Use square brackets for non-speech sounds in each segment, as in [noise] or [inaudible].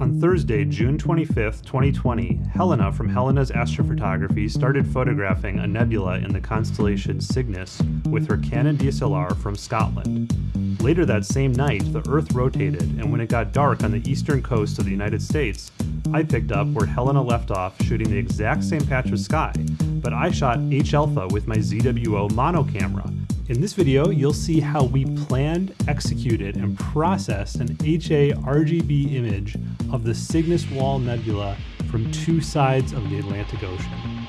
On Thursday, June 25th, 2020, Helena from Helena's Astrophotography started photographing a nebula in the constellation Cygnus with her Canon DSLR from Scotland. Later that same night, the Earth rotated, and when it got dark on the eastern coast of the United States, I picked up where Helena left off shooting the exact same patch of sky, but I shot H alpha with my ZWO mono camera. In this video, you'll see how we planned, executed, and processed an HA RGB image of the Cygnus Wall Nebula from two sides of the Atlantic Ocean.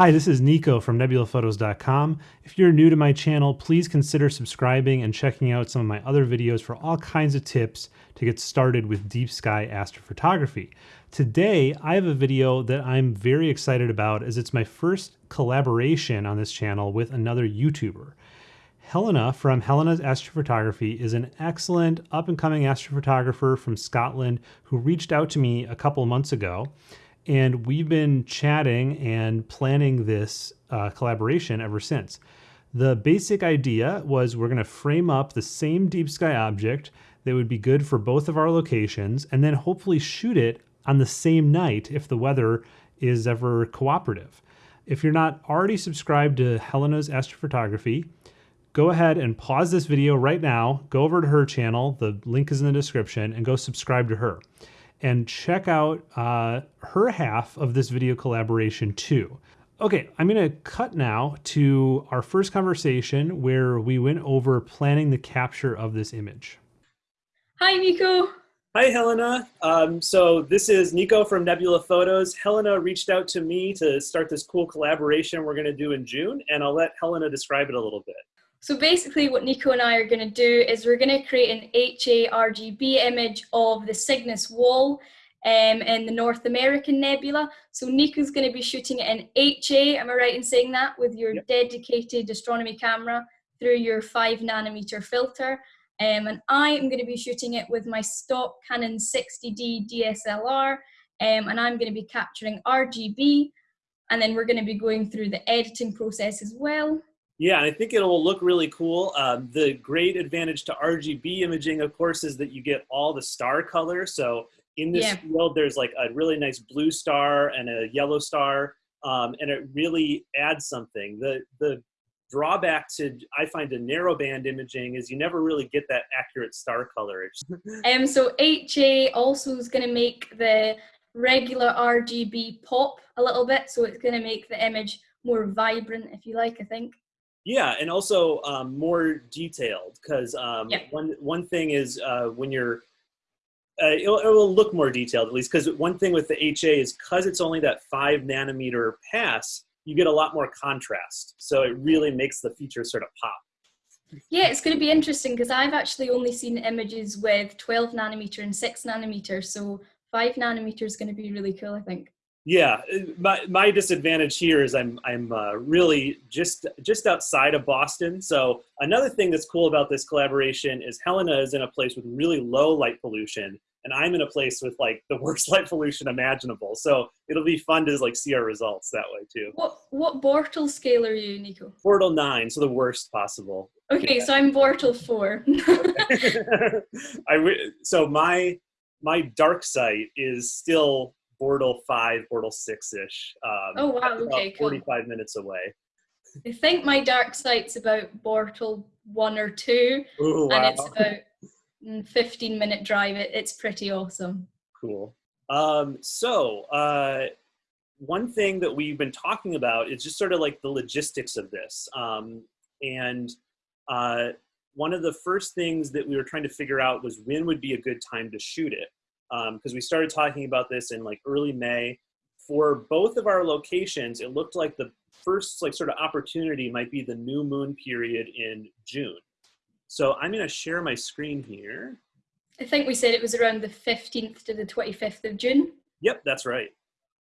Hi, this is Nico from nebulaphotos.com. If you're new to my channel, please consider subscribing and checking out some of my other videos for all kinds of tips to get started with deep sky astrophotography. Today, I have a video that I'm very excited about as it's my first collaboration on this channel with another YouTuber. Helena from Helena's Astrophotography is an excellent up and coming astrophotographer from Scotland who reached out to me a couple months ago and we've been chatting and planning this uh, collaboration ever since. The basic idea was we're going to frame up the same deep sky object that would be good for both of our locations and then hopefully shoot it on the same night if the weather is ever cooperative. If you're not already subscribed to Helena's Astrophotography, go ahead and pause this video right now, go over to her channel, the link is in the description, and go subscribe to her and check out uh, her half of this video collaboration too. Okay, I'm gonna cut now to our first conversation where we went over planning the capture of this image. Hi, Nico. Hi, Helena. Um, so this is Nico from Nebula Photos. Helena reached out to me to start this cool collaboration we're gonna do in June, and I'll let Helena describe it a little bit. So basically what Nico and I are going to do is we're going to create an HA RGB image of the Cygnus wall um, in the North American Nebula. So Nico's going to be shooting it in HA, am I right in saying that, with your yep. dedicated astronomy camera through your 5 nanometer filter. Um, and I am going to be shooting it with my stock Canon 60D DSLR, um, and I'm going to be capturing RGB, and then we're going to be going through the editing process as well. Yeah, I think it will look really cool. Um, the great advantage to RGB imaging, of course, is that you get all the star color. So in this yeah. field, there's like a really nice blue star and a yellow star, um, and it really adds something. The the drawback to I find a narrowband imaging is you never really get that accurate star color. [laughs] um, so HA also is going to make the regular RGB pop a little bit, so it's going to make the image more vibrant, if you like. I think. Yeah, and also um, more detailed because um, yeah. one one thing is uh, when you're uh, it, will, it, will, look more detailed at least because one thing with the HA is because it's only that five nanometer pass, you get a lot more contrast. So it really makes the features sort of pop. Yeah, it's going to be interesting because I've actually only seen images with 12 nanometer and 6 nanometer. So 5 nanometer is going to be really cool, I think. Yeah, my, my disadvantage here is I'm I'm uh, really just just outside of Boston. So another thing that's cool about this collaboration is Helena is in a place with really low light pollution, and I'm in a place with like the [laughs] worst light pollution imaginable. So it'll be fun to like see our results that way too. What what Bortle scale are you, Nico? Bortle nine, so the worst possible. Okay, yeah. so I'm Bortle four. [laughs] I so my my dark site is still Bortle five, Bortle six ish. Um, oh wow! Okay, cool. Forty-five minutes away. I think my dark site's about Bortle one or two, Ooh, wow. and it's [laughs] about mm, fifteen minute drive. It, it's pretty awesome. Cool. Um, so uh, one thing that we've been talking about is just sort of like the logistics of this, um, and uh, one of the first things that we were trying to figure out was when would be a good time to shoot it because um, we started talking about this in like early May. For both of our locations, it looked like the first like sort of opportunity might be the new moon period in June. So I'm going to share my screen here. I think we said it was around the 15th to the 25th of June. Yep, that's right.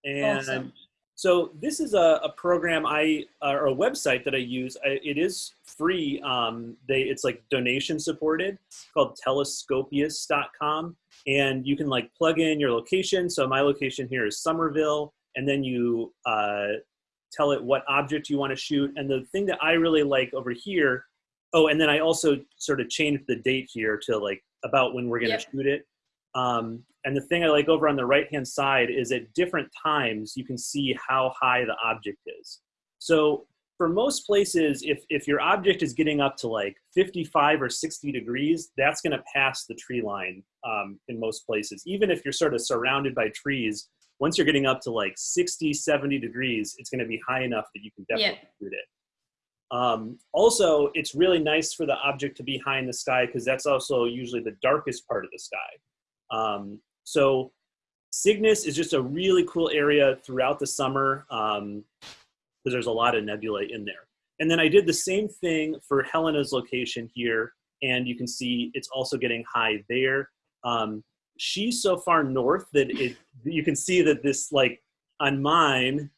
And awesome. So this is a, a program I uh, or a website that I use. I, it is free. Um, they it's like donation supported. It's called telescopius.com and you can like plug in your location. So my location here is Somerville, and then you uh, tell it what object you want to shoot. And the thing that I really like over here oh, and then I also sort of changed the date here to like about when we're going to Yep. shoot it. Um, and the thing I like over on the right hand side is at different times you can see how high the object is. So for most places, if, if your object is getting up to like 55 or 60 degrees, that's going to pass the tree line um, in most places. Even if you're sort of surrounded by trees, once you're getting up to like 60, 70 degrees, it's going to be high enough that you can definitely shoot it. Um, also, it's really nice for the object to be high in the sky because that's also usually the darkest part of the sky. Um, so Cygnus is just a really cool area throughout the summer because there's a lot of nebulae in there. And then I did the same thing for Helena's location here, and you can see it's also getting high there. Um, she's so far north that it you can see that this like on mine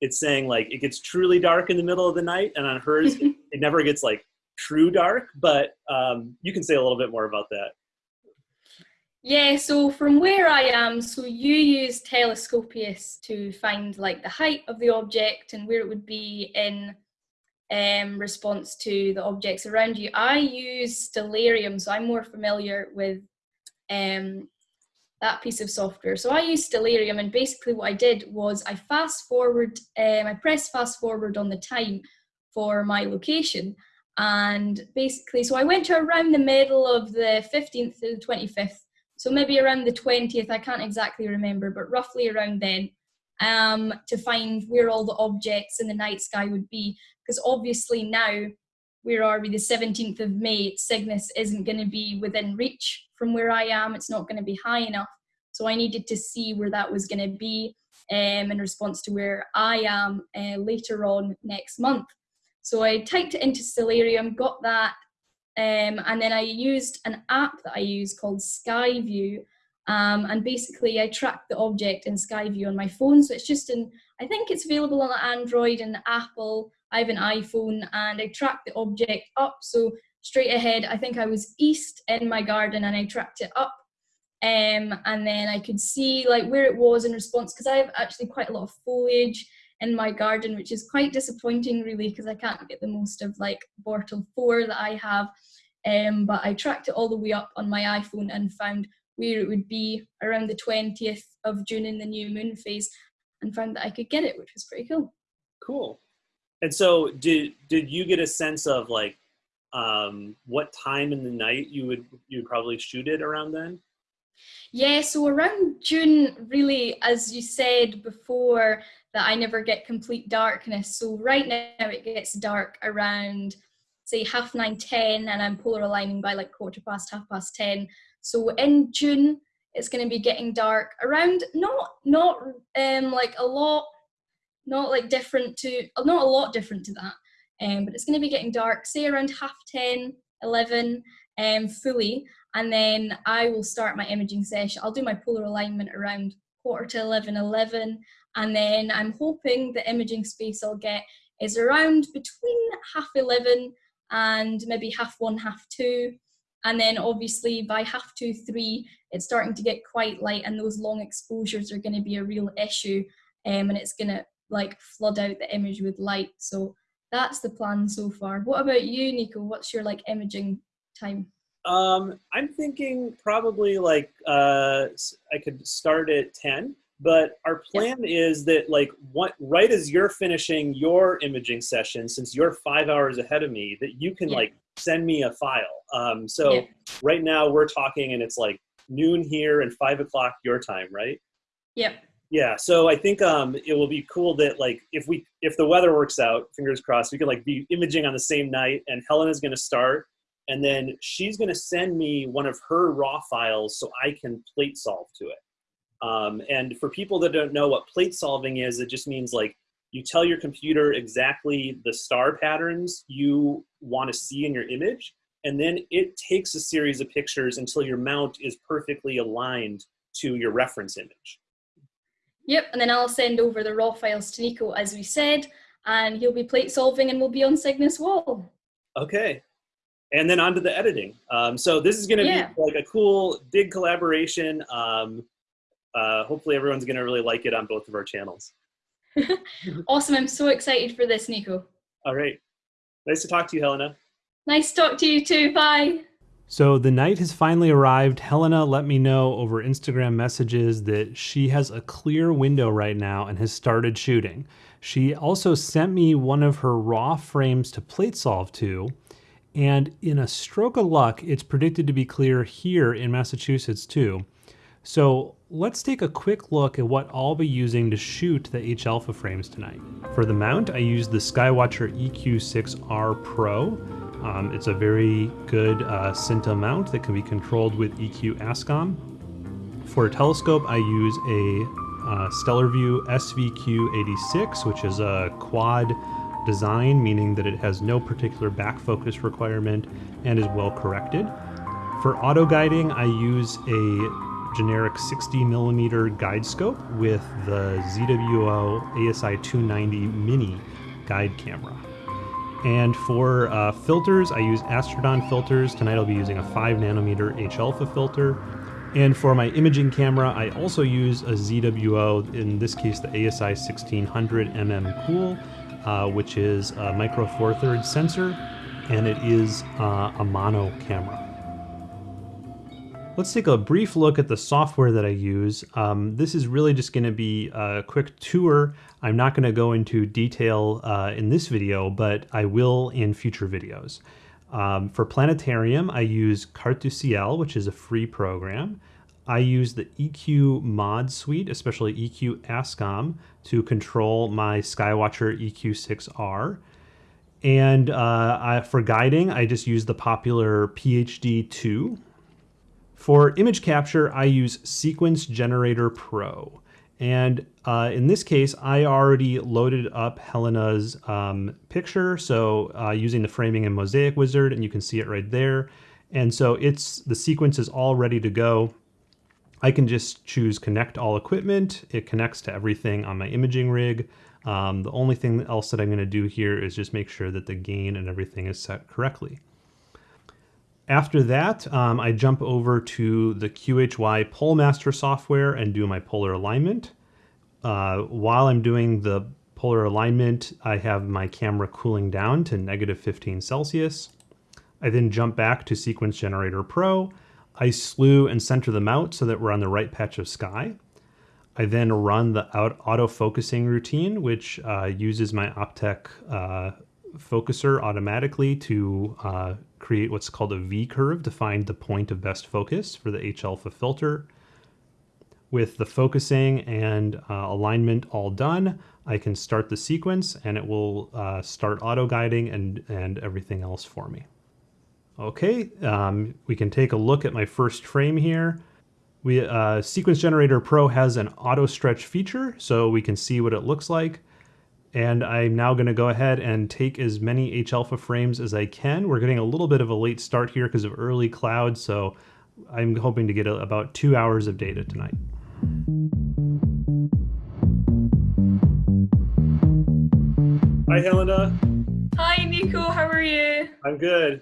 it's saying like it gets truly dark in the middle of the night and on hers it, [laughs] it never gets like true dark but um, you can say a little bit more about that Yeah, so from where I am, so you use Telescopius to find like the height of the object and where it would be in um, response to the objects around you. I use Stellarium, so I'm more familiar with um, that piece of software. So I use Stellarium, and basically what I did was I fast forward, um, I pressed fast forward on the time for my location. And basically, so I went to around the middle of the 15th to the 25th so maybe around the 20th i can't exactly remember but roughly around then um, to find where all the objects in the night sky would be. Because obviously now where are we? The 17th of may cygnus isn't going to be within reach from where i am. It's not going to be high enough. So i needed to see where that was going to be um, in response to where i am uh, later on next month. So i typed it into stellarium got that um, and then I used an app that I use called Skyview. Um, and basically, I track the object in Skyview on my phone. So it's just in, I think it's available on Android and Apple. I have an iPhone and I track the object up. So straight ahead, I think I was east in my garden and I tracked it up. Um, and then I could see like where it was in response because I have actually quite a lot of foliage in my garden, which is quite disappointing, really, because I can't get the most of like Bortle 4 that I have. Um, but I tracked it all the way up on my iPhone and found where it would be around the 20th of June in the new moon phase and found that I could get it, which was pretty cool. cool and so did did you get a sense of like um, what time in the night you would you would probably shoot it around then Yeah, so around June, really, as you said before, that I never get complete darkness. So right now it gets dark around, say, half nine, ten, and I'm polar aligning by like quarter past, half past ten. So in June, it's going to be getting dark around not not um like a lot, not like different to not a lot different to that, um, but it's going to be getting dark, say around half 10, 11, um, fully and then I will start my imaging session. I'll do my polar alignment around quarter to 11, 11, and then I'm hoping the imaging space I'll get is around between half 11 and maybe half one, half two. And then obviously by half two, three, it's starting to get quite light, and those long exposures are going to be a real issue, um, and it's going to like flood out the image with light. So that's the plan so far. What about you, Nico? What's your like imaging time? Um, I'm thinking probably like uh, I could start at ten, but our plan is that like what right as you're finishing your imaging session, since you're five hours ahead of me, that you can Yeah. like send me a file. Um, so Yeah. right now we're talking, and it's like noon here and five o'clock your time, right? Yep. Yeah, so I think um, it will be cool that like if we if the weather works out, fingers crossed, we can like be imaging on the same night, and Helen is going to start, and then she's going to send me one of her raw files so I can plate solve to it. Um, and for people that don't know what plate solving is, it just means like you tell your computer exactly the star patterns you want to see in your image, and then it takes a series of pictures until your mount is perfectly aligned to your reference image. Yep, and then I'll send over the raw files to Nico as we said, and he'll be plate solving and we'll be on Cygnus Wall. Okay. And then on to the editing. Um, so this is going to Yeah. be like a cool, big collaboration. Um, uh, hopefully everyone's going to really like it on both of our channels. [laughs] Awesome, I'm so excited for this, Nico. All right. Nice to talk to you, Helena. Nice to talk to you too. Bye. So the night has finally arrived. Helena let me know over Instagram messages that she has a clear window right now and has started shooting. She also sent me one of her raw frames to plate solve to. And in a stroke of luck, it's predicted to be clear here in Massachusetts too. So let's take a quick look at what I'll be using to shoot the H Alpha frames tonight. For the mount, I use the Skywatcher EQ6R Pro. Um, it's a very good uh, Synta mount that can be controlled with EQ ASCOM. For a telescope, I use a uh, Stellarvue SVQ86, which is a quad design, meaning that it has no particular back focus requirement and is well corrected. For auto guiding, I use a generic 60 millimeter guide scope with the ZWO ASI 290 mini guide camera. And for uh, filters, I use Astrodon filters. Tonight I'll be using a 5 nanometer H alpha filter. And for my imaging camera, I also use a ZWO, in this case the ASI 1600 mm Cool, uh, which is a micro four thirds sensor, and it is uh, a mono camera. Let's take a brief look at the software that I use. Um, this is really just going to be a quick tour. I'm not going to go into detail uh, in this video, but I will in future videos. Um, for Planetarium, I use Carte du Ciel, which is a free program. I use the EQ mod suite, especially EQ ASCOM, to control my Skywatcher EQ6R. And uh, I, for guiding, I just use the popular PHD 2 for image capture, I use Sequence Generator Pro. And uh, in this case, I already loaded up Helena's um, picture. So uh, using the framing and mosaic wizard, and you can see it right there. And so it's the sequence is all ready to go. I can just choose connect all equipment. It connects to everything on my imaging rig. Um, the only thing else that I'm going to do here is just make sure that the gain and everything is set correctly. After that, um, I jump over to the QHY Polemaster software and do my polar alignment. Uh, while I'm doing the polar alignment, I have my camera cooling down to negative 15 Celsius. I then jump back to Sequence Generator Pro. I slew and center them out so that we're on the right patch of sky. I then run the auto focusing routine, which uh, uses my Optec uh, focuser automatically to uh, create what's called a V-curve to find the point of best focus for the H-alpha filter. With the focusing and uh, alignment all done, I can start the sequence and it will uh, start auto-guiding and, and everything else for me. Okay, um, we can take a look at my first frame here. We, uh, Sequence Generator Pro has an auto stretch feature, so we can see what it looks like. And I'm now going to go ahead and take as many H-alpha frames as I can. We're getting a little bit of a late start here because of early clouds, so I'm hoping to get a, about two hours of data tonight. Hi, Helena. Hi, Nico. How are you? I'm good.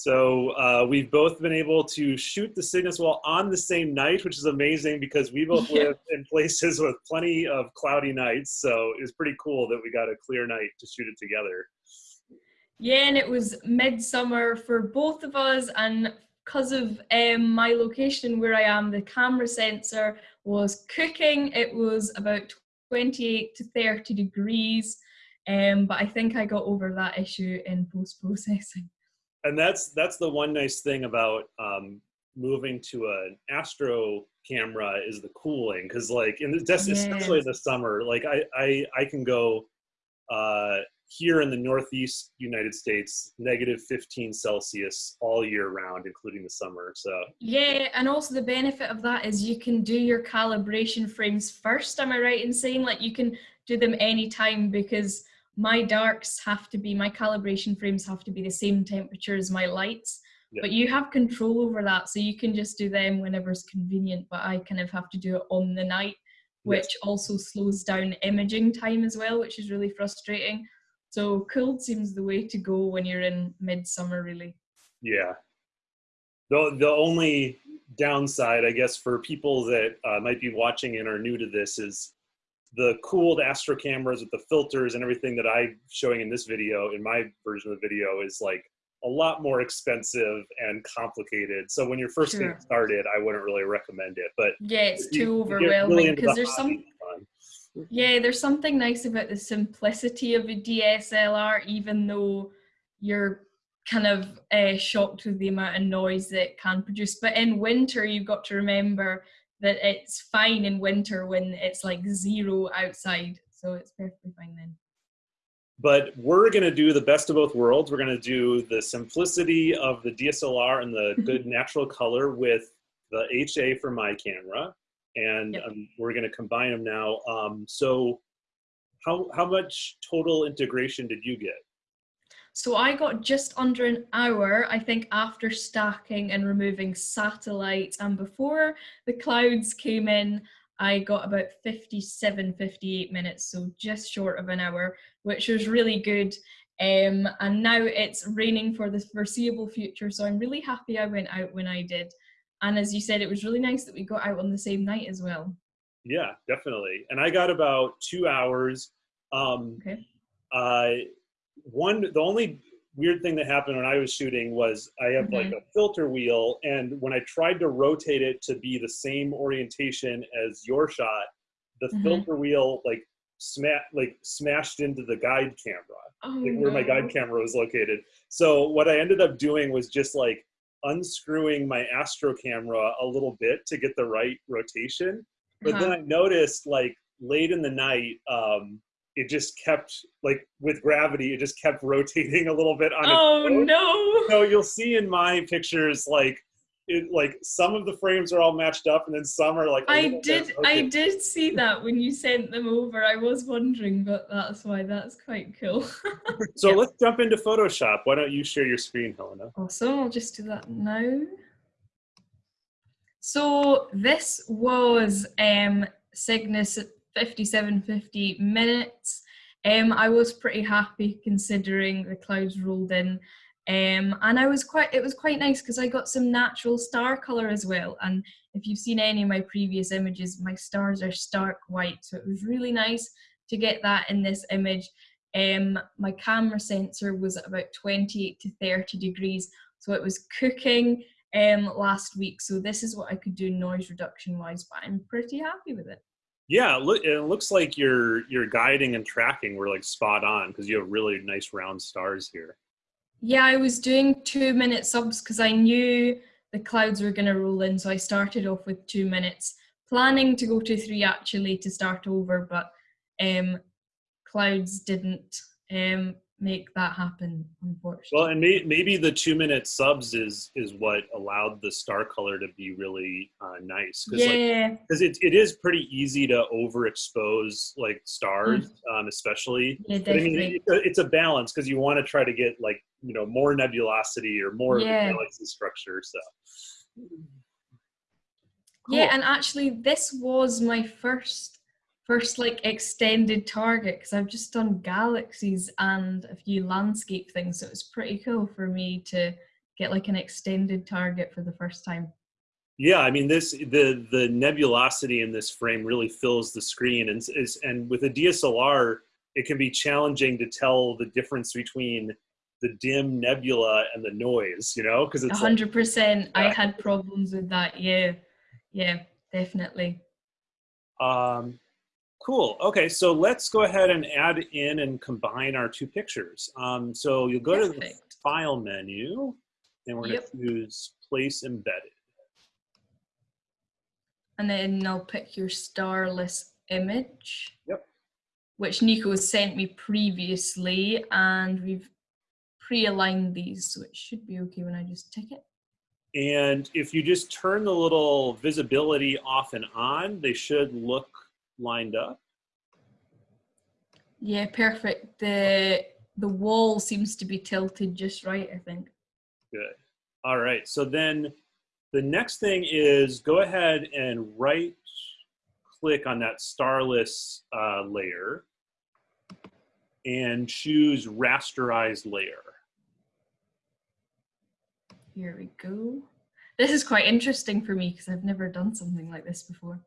So uh, we've both been able to shoot the Cygnus Wall on the same night, which is amazing because we both yeah. live in places with plenty of cloudy nights. So it was pretty cool that we got a clear night to shoot it together. Yeah, and it was midsummer for both of us, and because of um, my location where I am, the camera sensor was cooking. It was about 28 to 30 degrees, um, but I think I got over that issue in post processing and that's that's the one nice thing about um, moving to an astro camera is the cooling because like in the yes. especially in the summer like i i i can go uh here in the northeast united states negative 15 celsius all year round including the summer so yeah and also the benefit of that is you can do your calibration frames first am i right in saying like you can do them anytime because my darks have to be my calibration frames have to be the same temperature as my lights yeah. but you have control over that so you can just do them whenever it's convenient but i kind of have to do it on the night which yes. also slows down imaging time as well which is really frustrating so cold seems the way to go when you're in midsummer really yeah the, the only downside i guess for people that uh, might be watching and are new to this is the cooled astro cameras with the filters and everything that I'm showing in this video, in my version of the video, is like a lot more expensive and complicated. So when you're first Sure. getting started, I wouldn't really recommend it. But Yeah, it's you- too really overwhelming because the there's some fun. Yeah, there's something nice about the simplicity of a DSLR, even though you're kind of uh, shocked with the amount of noise that it can produce. But in winter, you've got to remember that it's fine in winter when it's like zero outside. So it's perfectly fine then. but we're going to do the best of both worlds. We're going to do the simplicity of the DSLR and the [laughs] good natural color with the HA for my camera, and Yep. um, we're going to combine them now. Um, so, how how much total integration did you get? So I got just under an hour, I think, after stacking and removing satellites. And before the clouds came in, I got about 57, 58 minutes, so just short of an hour, which was really good. Um, and now it's raining for the foreseeable future, so I'm really happy I went out when I did. And as you said, it was really nice that we got out on the same night as well. Yeah, definitely. And I got about two hours. Um, Okay. uh, one, the only weird thing that happened when I was shooting was I have like a filter wheel, and when I tried to rotate it to be the same orientation as your shot, the Mhm. filter wheel like sma- like smashed into the guide camera, Oh, like where my guide camera was located. So what I ended up doing was just like unscrewing my Astro camera a little bit to get the right rotation. But then Uh-huh. I noticed like late in the night, um, it just kept like with gravity, it just kept rotating a little bit on Oh its own. no! So you'll see in my pictures like it like some of the frames are all matched up and then some are like i did I did see that when you sent them over. I was wondering, but that's why that's quite cool. [laughs] So yeah. let's jump into Photoshop. Why don't you share your screen, Helena? awesome. I'll just do that now. So this was um Cygnus 5750 minutes. Um I was pretty happy considering the clouds rolled in. Um, and I was quite it was quite nice because I got some natural star color as well. And if you've seen any of my previous images, my stars are stark white. So it was really nice to get that in this image. Um, my camera sensor was at about 28 to 30 degrees. So it was cooking um, last week. So this is what I could do noise reduction wise, but I'm pretty happy with it. Yeah, look, it looks like your your guiding and tracking were like spot on because you have really nice round stars here. Yeah, I was doing two minute subs because I knew the clouds were going to roll in. So I started off with two minutes, planning to go to three actually to start over, but um, clouds didn't um, make that happen, unfortunately. Well, and may, maybe the two minute subs is is what allowed the star color to be really uh, nice because like yeah, because it, it is pretty easy to overexpose like stars um, especially yeah, but i mean it, it's a balance because you want to try to get like you know more nebulosity or more Yeah. of the galaxy structure so Cool. Yeah, and actually, this was my first first like extended target because I've just done galaxies and a few landscape things, so it was pretty cool for me to get like an extended target for the first time. yeah i mean this the the nebulosity in this frame really fills the screen and is and with a dslr it can be challenging to tell the difference between the dim nebula and the noise you know because it's like, hundred percent. I Yeah. had problems with that. Yeah, yeah, definitely. Um, cool. Okay, so let's go ahead and add in and combine our two pictures. Um, so you'll go to the File menu, and we're Yep. going to choose Place Embedded. And then I'll pick your starless image. Yep. Which Nico has sent me previously, and we've pre-aligned these, so it should be okay when I just tick it. And if you just turn the little visibility off and on, they should look lined up. Yeah, perfect. The the wall seems to be tilted just right, I think. Good. All right, so then the next thing is go ahead and right click on that starless uh, layer and choose rasterized layer. Here we go. This is quite interesting for me because I've never done something like this before.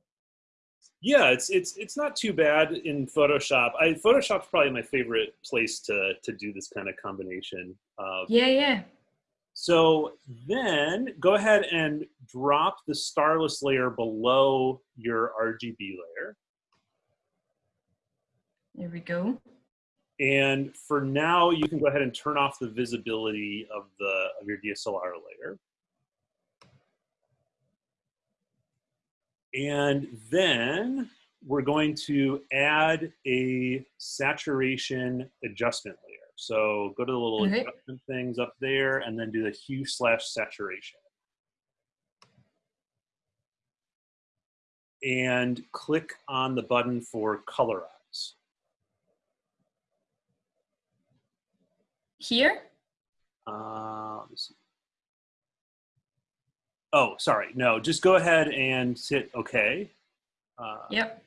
Yeah, it's it's it's not too bad in Photoshop. I Photoshop's probably my favorite place to to do this kind of combination. Uh, Yeah, yeah. So then go ahead and drop the starless layer below your RGB layer. There we go. And for now, you can go ahead and turn off the visibility of the of your DSLR layer. And then we're going to add a saturation adjustment layer. So go to the little adjustment things up there and then do the hue slash saturation. And click on the button for colorize. Here? Uh, let me see. Oh, sorry. No, just go ahead and hit OK. Uh, Yep.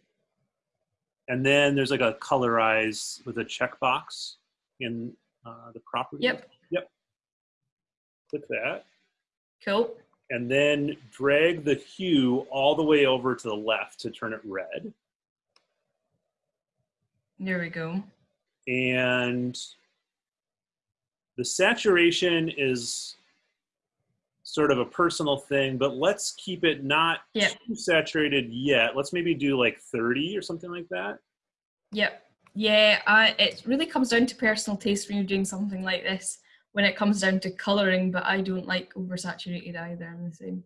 And then there's like a colorize with a checkbox in uh, the property. Yep. Yep. Click that. Cool. And then drag the hue all the way over to the left to turn it red. There we go. And the saturation is sort of a personal thing, but let's keep it not Yeah. too saturated yet. Let's maybe do like 30 or something like that. Yep. Yeah, I, it really comes down to personal taste when you're doing something like this. When it comes down to colouring, but I don't like oversaturated either. I'm the same.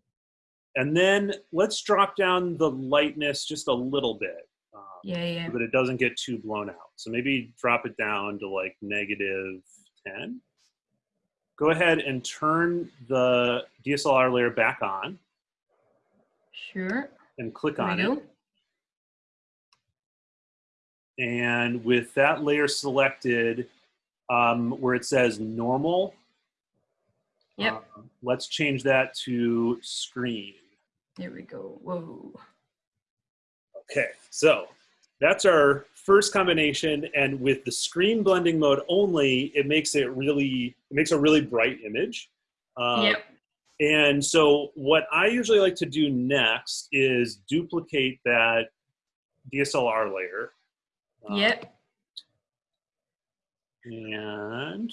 And then let's drop down the lightness just a little bit. Um, Yeah, yeah. so that it doesn't get too blown out. So maybe drop it down to like negative 10. Go ahead and turn the DSLR layer back on Sure. and click on it. And with that layer selected, um, where it says normal, Yep. um, let's change that to screen. There we go. Whoa. Okay, so that's our first combination, and with the screen blending mode only, it makes it really it makes a really bright image. Um, yep. And so, what I usually like to do next is duplicate that DSLR layer. Um, Yep. And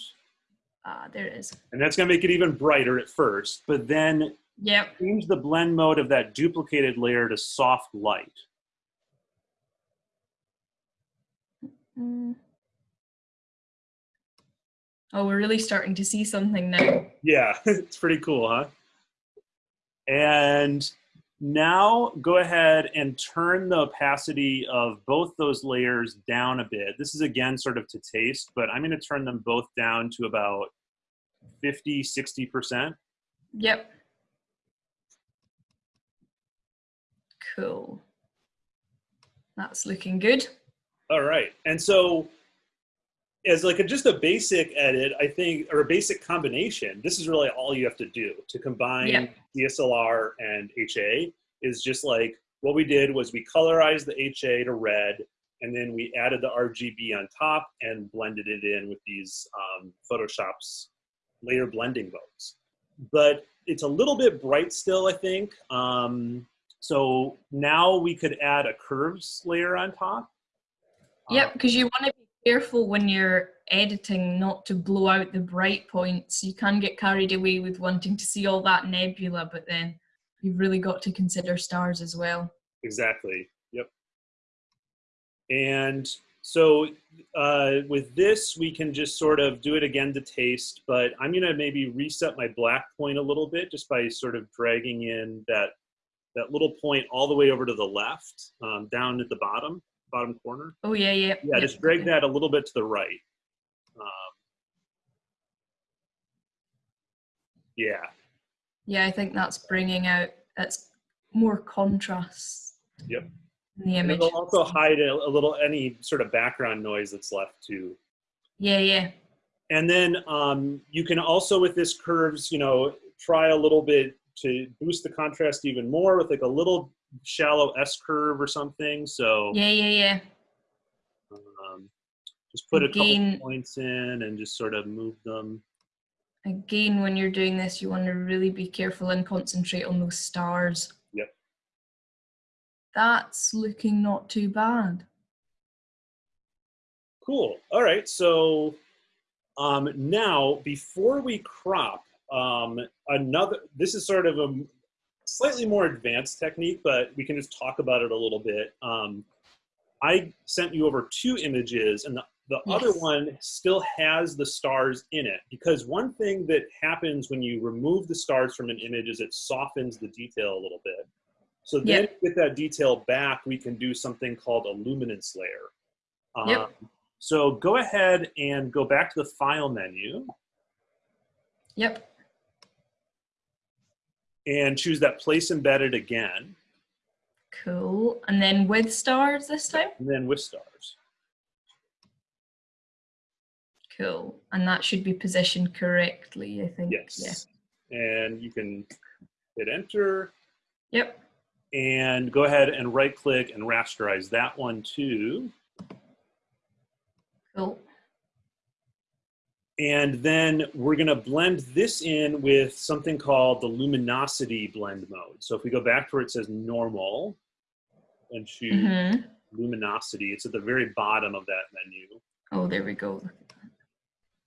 Ah, there it is. and that's going to make it even brighter at first, but then Yep. change the blend mode of that duplicated layer to soft light. Mm. Oh, we're really starting to see something now. Yeah, [laughs] it's pretty cool, huh? And now go ahead and turn the opacity of both those layers down a bit. This is again sort of to taste, but I'm going to turn them both down to about 50, 60%. Yep. Cool. That's looking good. All right. And so as like a, just a basic edit, I think, or a basic combination, this is really all you have to do to combine Yeah. DSLR and HA is just like what we did was we colorized the HA to red and then we added the RGB on top and blended it in with these um, Photoshop's layer blending modes. But it's a little bit bright still, I think. Um, so now we could add a curves layer on top. Yep, because you want to be careful when you're editing not to blow out the bright points. You can get carried away with wanting to see all that nebula, but then you've really got to consider stars as well. Exactly. Yep. And so uh, with this, we can just sort of do it again to taste, but I'm going to maybe reset my black point a little bit just by sort of dragging in that, that little point all the way over to the left, um, down at the bottom, bottom corner. Oh yeah, yeah. Yeah, just drag okay. that a little bit to the right. Um, yeah. Yeah, I think that's bringing out that's more contrast. Yep. In the And image. it'll also hide a, a little any sort of background noise that's left too. Yeah, yeah. And then um, you can also with this curves, you know, try a little bit to boost the contrast even more with like a little shallow S curve or something. So Yeah, yeah, yeah. um, just put a Again- couple points in and just sort of move them. Again, when you're doing this, you want to really be careful and concentrate on those stars. Yep. That's looking not too bad. Cool. All right. So um, now, before we crop, um, another, this is sort of a slightly more advanced technique, but we can just talk about it a little bit. Um, I sent you over two images and the, the yes. other one still has the stars in it because one thing that happens when you remove the stars from an image is it softens the detail a little bit. So then yep. get that detail back, we can do something called a luminance layer. Um, yep. So go ahead and go back to the file menu. Yep. And choose that place embedded again. Cool. And then with stars this time? And then with stars. Cool. And that should be positioned correctly, I think. Yes. Yeah. And you can hit enter. Yep. And go ahead and right click and rasterize that one too. Cool. And then we're going to blend this in with something called the luminosity blend mode. So if we go back to where it says normal and choose mm -hmm. luminosity, it's at the very bottom of that menu. Oh, there we go.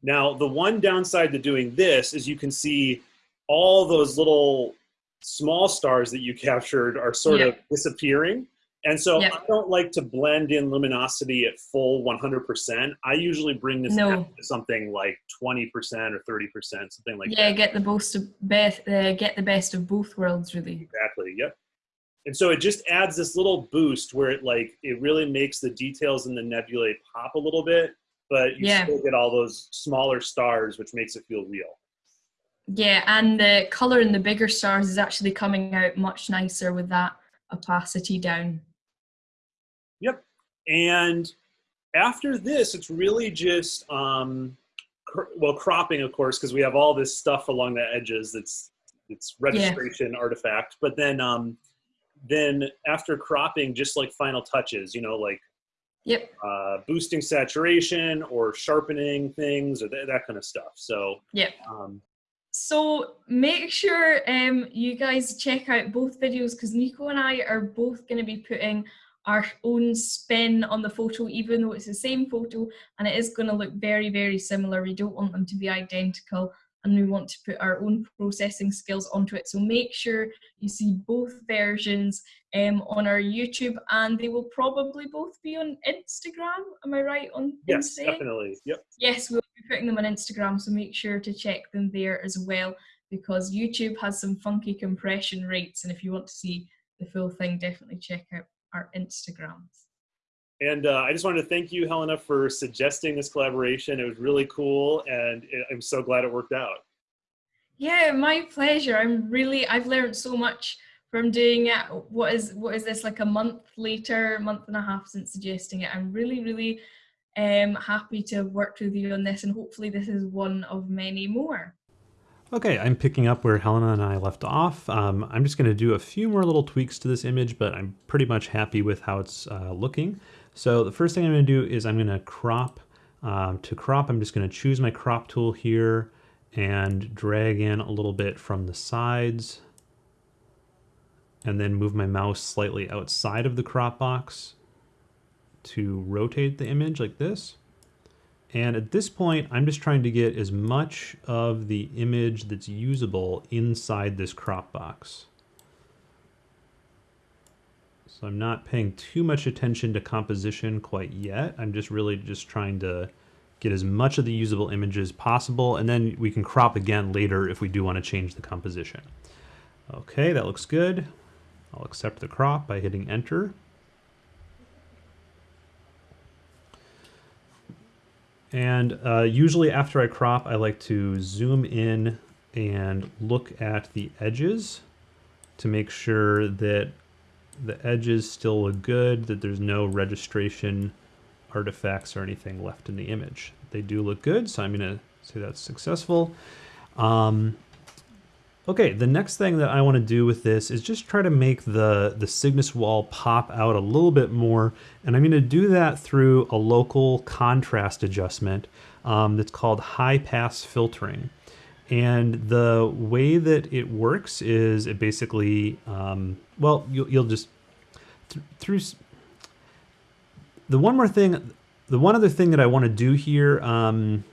Now, the one downside to doing this is you can see all those little small stars that you captured are sort of disappearing. And so I don't like to blend in luminosity at full 100%. I usually bring this no. to something like 20% or 30%, something like yeah, that. Yeah, get the best of best, uh, get the best of both worlds, really. Exactly. Yep. And so it just adds this little boost where it like it really makes the details in the nebulae pop a little bit, but you yeah. still get all those smaller stars, which makes it feel real. Yeah, and the color in the bigger stars is actually coming out much nicer with that opacity down. Yep. And after this, it's really just, um, cr well, cropping, of course, because we have all this stuff along the edges that's it's registration yeah. artifact. But then, um, then after cropping, just like final touches, you know, like Yep. Uh, boosting saturation or sharpening things or th that kind of stuff. So. Yep. Um, so make sure um, you guys check out both videos because Nico and I are both going to be putting our own spin on the photo, even though it's the same photo and it is going to look very, very similar. We don't want them to be identical and we want to put our own processing skills onto it. So make sure you see both versions um, on our YouTube and they will probably both be on Instagram. Am I right on Yes, definitely. Yep. Yes, we'll be putting them on Instagram. So make sure to check them there as well because YouTube has some funky compression rates. And if you want to see the full thing, definitely check out our Instagrams. And uh, I just wanted to thank you, Helena, for suggesting this collaboration. It was really cool, and it, I'm so glad it worked out. Yeah, my pleasure. I'm really, I've learned so much from doing it. What is, what is this, like a month later, month and a half since suggesting it. I'm really, really um, happy to have worked with you on this, and hopefully this is one of many more. Okay, I'm picking up where Helena and I left off. Um, I'm just going to do a few more little tweaks to this image, but I'm pretty much happy with how it's uh, looking. So the first thing I'm going to do is I'm going to crop. Um, to crop, I'm just going to choose my crop tool here and drag in a little bit from the sides and then move my mouse slightly outside of the crop box to rotate the image like this. And at this point, I'm just trying to get as much of the image that's usable inside this crop box. So I'm not paying too much attention to composition quite yet. I'm just really just trying to get as much of the usable images possible, and then we can crop again later if we do want to change the composition. Okay, that looks good. I'll accept the crop by hitting enter. And uh, usually after I crop, I like to zoom in and look at the edges to make sure that the edges still look good, that there's no registration artifacts or anything left in the image. They do look good, so I'm going to say that's successful. Um, okay, the next thing that I want to do with this is just try to make the, the Cygnus wall pop out a little bit more, and I'm to do that through a local contrast adjustment um, that's called high pass filtering. And the way that it works is it basically, um, well, you'll, you'll just, th through, the one more thing, the one other thing that I want to do here, um,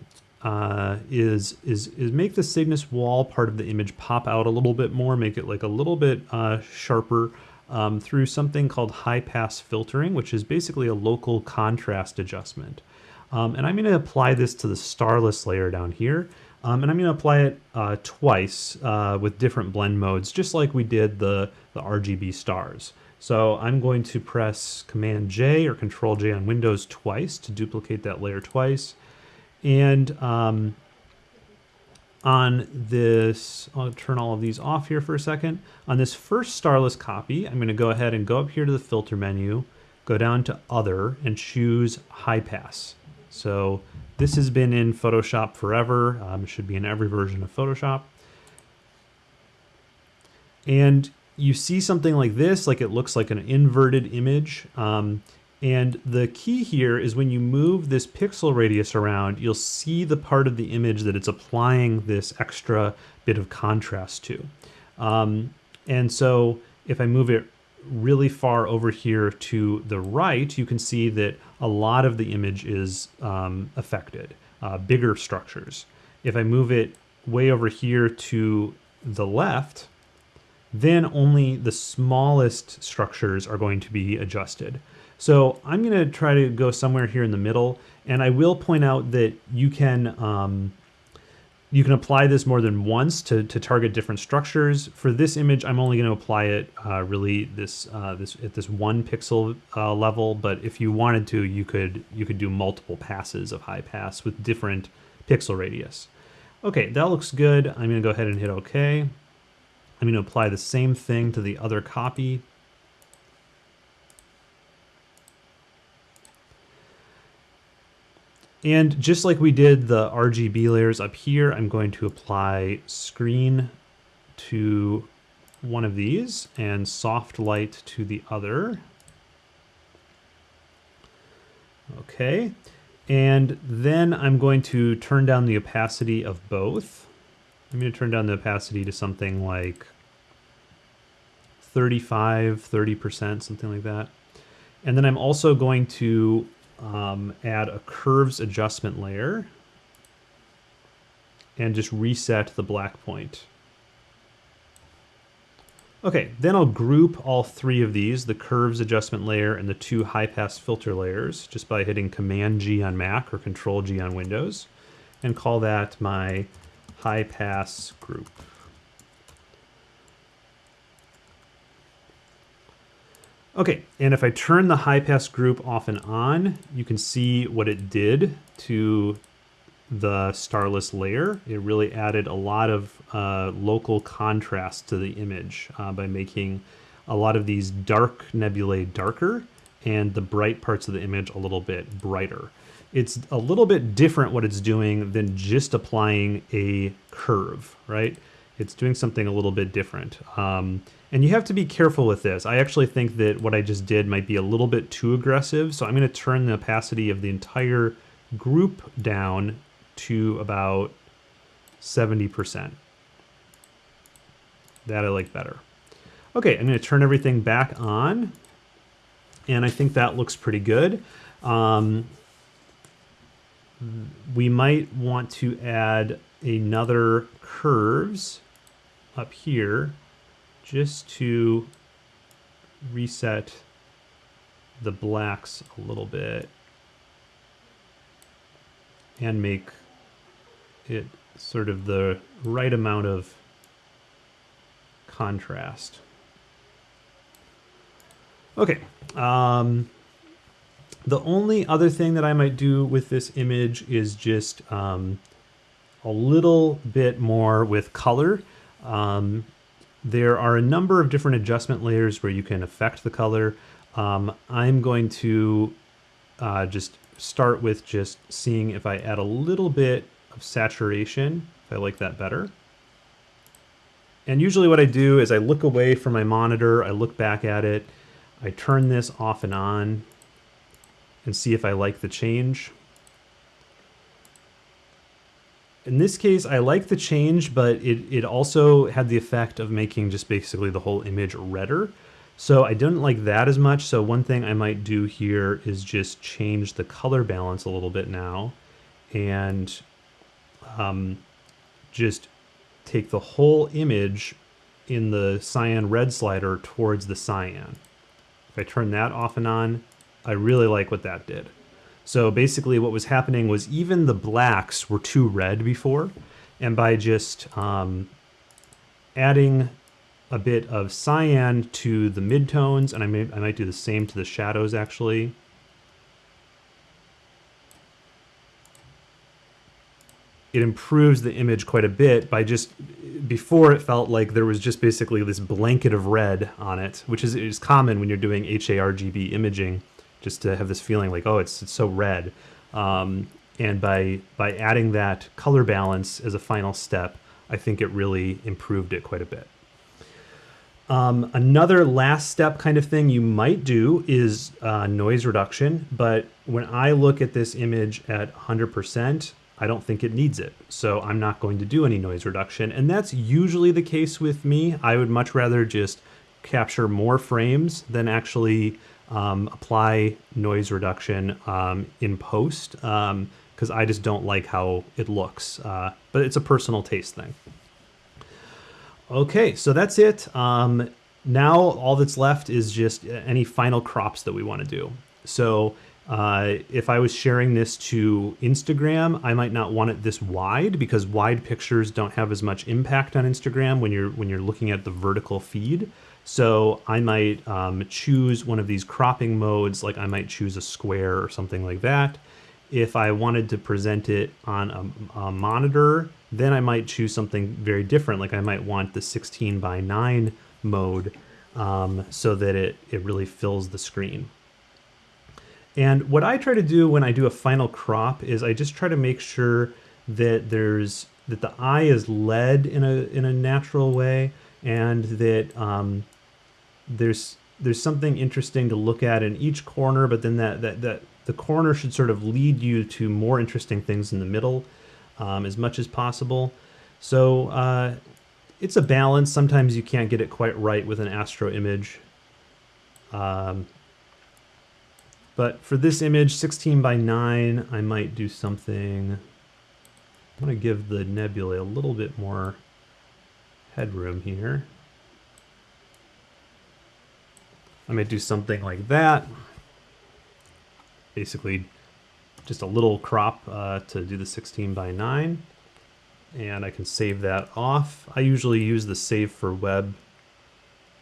uh, is is is make the Cygnus wall part of the image pop out a little bit more, make it like a little bit uh, sharper um, through something called high pass filtering, which is basically a local contrast adjustment. Um, and I'm to apply this to the starless layer down here. Um, and I'm to apply it uh, twice uh, with different blend modes, just like we did the, the RGB stars. So I'm going to press Command J or Control J on Windows twice to duplicate that layer twice. And um, on this, I'll turn all of these off here for a second. On this first starless copy, I'm going to go ahead and go up here to the filter menu, go down to Other, and choose High Pass. So this has been in Photoshop forever. Um, it should be in every version of Photoshop. And you see something like this, like it looks like an inverted image. Um, and the key here is when you move this pixel radius around, you'll see the part of the image that it's applying this extra bit of contrast to. Um, and so if I move it really far over here to the right, you can see that a lot of the image is um, affected, uh, bigger structures. If I move it way over here to the left, then only the smallest structures are going to be adjusted. So I'm going to try to go somewhere here in the middle, and I will point out that you can um, you can apply this more than once to, to target different structures. For this image, I'm only going to apply it uh, really this uh, this at this one pixel uh, level. But if you wanted to, you could you could do multiple passes of high pass with different pixel radius. Okay, that looks good. I'm going to go ahead and hit OK. I'm going to apply the same thing to the other copy. And just like we did the RGB layers up here, I'm going to apply screen to one of these and soft light to the other. Okay, and then I'm going to turn down the opacity of both. I'm going to turn down the opacity to something like 35, 30%, something like that. And then I'm also going to um, add a curves adjustment layer and just reset the black point. Okay, then I'll group all three of these, the curves adjustment layer and the two high pass filter layers, just by hitting Command G on Mac or Control G on Windows, and call that my high pass group. Okay, and if I turn the high pass group off and on, you can see what it did to the starless layer. It really added a lot of uh, local contrast to the image uh, by making a lot of these dark nebulae darker and the bright parts of the image a little bit brighter. It's a little bit different what it's doing than just applying a curve, right? It's doing something a little bit different. Um, and you have to be careful with this. I actually think that what I just did might be a little bit too aggressive. So I'm going to turn the opacity of the entire group down to about 70%. That I like better. Okay, I'm going to turn everything back on. And I think that looks pretty good. Um, we might want to add another curves up here just to reset the blacks a little bit and make it sort of the right amount of contrast. Okay. Um, the only other thing that I might do with this image is just um, a little bit more with color. Um, there are a number of different adjustment layers where you can affect the color. Um, I'm going to uh, just start with just seeing if I add a little bit of saturation, if I like that better. And usually what I do is I look away from my monitor, I look back at it, I turn this off and on and see if I like the change. In this case, I like the change, but it, it also had the effect of making just basically the whole image redder. So I didn't like that as much. So one thing I might do here is just change the color balance a little bit now and um, just take the whole image in the cyan red slider towards the cyan. If I turn that off and on, I really like what that did. So basically what was happening was even the blacks were too red before, and by just um, adding a bit of cyan to the midtones, and I, may, I might do the same to the shadows actually. It improves the image quite a bit by just, before it felt like there was just basically this blanket of red on it, which is, is common when you're doing HARGB imaging, just to have this feeling like, oh, it's, it's so red. Um, and by, by adding that color balance as a final step, I think it really improved it quite a bit. Um, another last step kind of thing you might do is uh, noise reduction, but when I look at this image at 100%, I don't think it needs it. So I'm not going to do any noise reduction. And that's usually the case with me. I would much rather just capture more frames than actually um, apply noise reduction um, in post because um, I just don't like how it looks. Uh, but it's a personal taste thing. Okay, so that's it. Um, now all that's left is just any final crops that we want to do. So uh, if I was sharing this to Instagram, I might not want it this wide because wide pictures don't have as much impact on Instagram when you're when you're looking at the vertical feed. So I might um, choose one of these cropping modes, like I might choose a square or something like that. If I wanted to present it on a, a monitor, then I might choose something very different. Like I might want the 16 by 9 mode um, so that it, it really fills the screen. And what I try to do when I do a final crop is I just try to make sure that there's that the eye is led in a in a natural way and that um, there's there's something interesting to look at in each corner, but then that that that the corner should sort of lead you to more interesting things in the middle um, as much as possible. So uh, it's a balance. Sometimes you can't get it quite right with an astro image. Um, but for this image, 16 by 9, I might do something... I want to give the nebula a little bit more headroom here. I might do something like that. Basically, just a little crop uh, to do the 16 by 9 and I can save that off. I usually use the save for web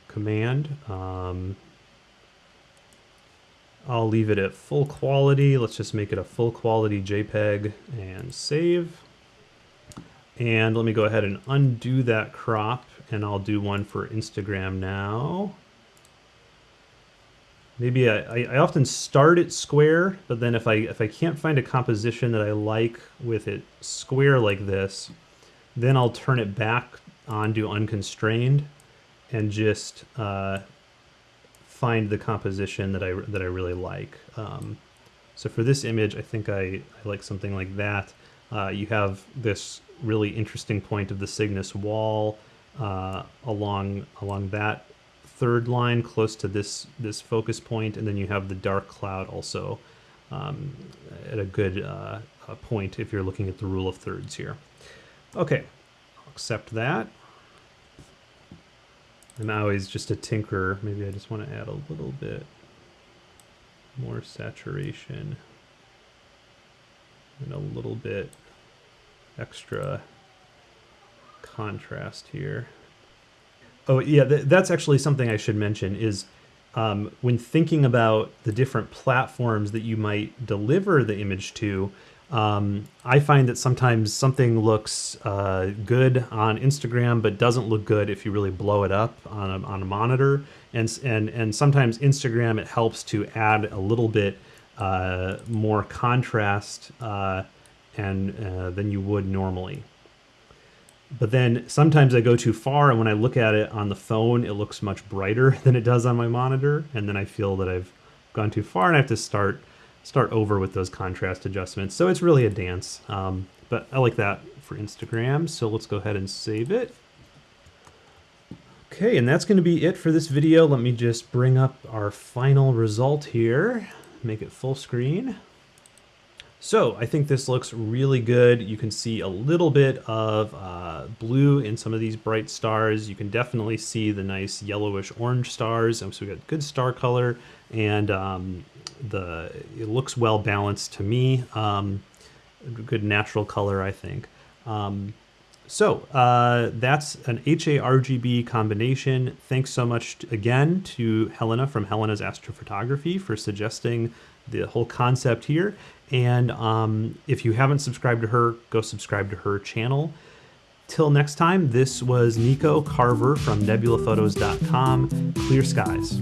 command. Um, I'll leave it at full quality. Let's just make it a full quality JPEG and save. And let me go ahead and undo that crop and I'll do one for Instagram now. Maybe I, I often start it square, but then if I if I can't find a composition that I like with it square like this, then I'll turn it back onto unconstrained and just uh, find the composition that I that I really like. Um, so for this image, I think I, I like something like that. Uh, you have this really interesting point of the Cygnus wall uh, along along that third line close to this this focus point, and then you have the dark cloud also um, at a good uh, point if you're looking at the rule of thirds here. Okay, I'll accept that. And now he's just a tinker. Maybe I just want to add a little bit more saturation and a little bit extra contrast here. Oh yeah, th that's actually something I should mention is um, when thinking about the different platforms that you might deliver the image to, um, I find that sometimes something looks uh, good on Instagram, but doesn't look good if you really blow it up on a, on a monitor. And, and, and sometimes Instagram, it helps to add a little bit uh, more contrast uh, and uh, than you would normally. But then sometimes I go too far, and when I look at it on the phone, it looks much brighter [laughs] than it does on my monitor. And then I feel that I've gone too far, and I have to start start over with those contrast adjustments. So it's really a dance, um, but I like that for Instagram. So let's go ahead and save it. Okay, and that's going to be it for this video. Let me just bring up our final result here, make it full screen. So I think this looks really good. You can see a little bit of uh, blue in some of these bright stars. You can definitely see the nice yellowish orange stars. And so we got good star color and um, the it looks well balanced to me. Um, good natural color, I think. Um, so uh, that's an HARGB combination. Thanks so much again to Helena from Helena's Astrophotography for suggesting the whole concept here. And um, if you haven't subscribed to her, go subscribe to her channel. Till next time, this was Nico Carver from nebulaphotos.com. Clear skies.